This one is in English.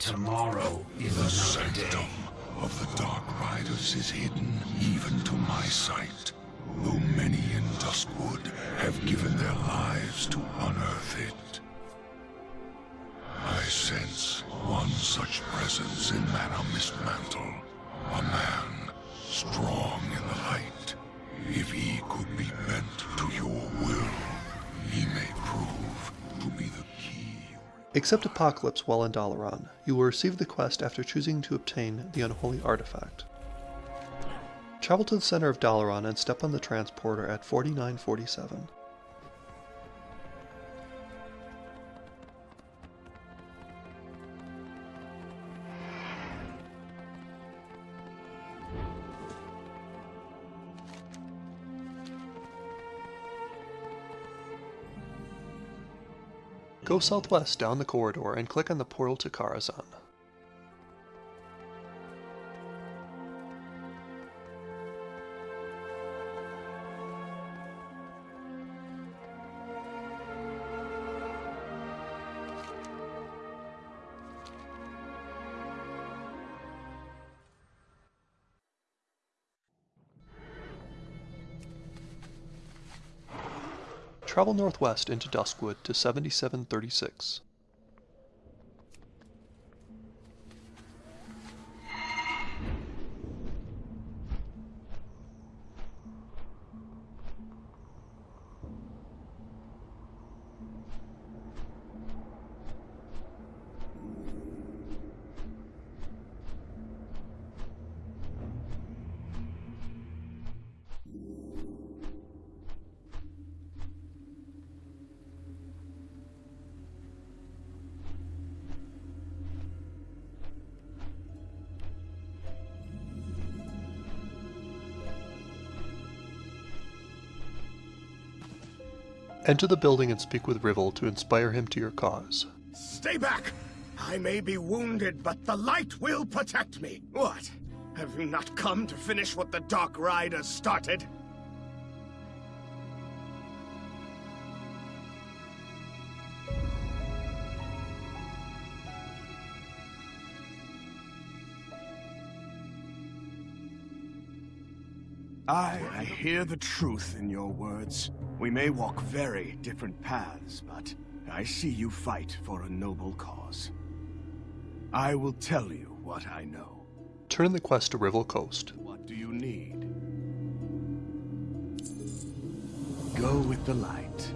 Tomorrow is the sanctum day. of the Dark Riders is hidden, even to my sight. Though many in Duskwood have given their lives to honor Accept Apocalypse while in Dalaran. You will receive the quest after choosing to obtain the unholy artifact. Travel to the center of Dalaran and step on the transporter at 4947. Go southwest down the corridor and click on the portal to Karazhan. Travel northwest into Duskwood to 7736. Enter the building and speak with Revil to inspire him to your cause. Stay back! I may be wounded, but the light will protect me. What? Have you not come to finish what the Dark Riders started? I, I hear the truth in your words. We may walk very different paths, but I see you fight for a noble cause. I will tell you what I know. Turn the quest to Revil Kost. What do you need? Go with the light.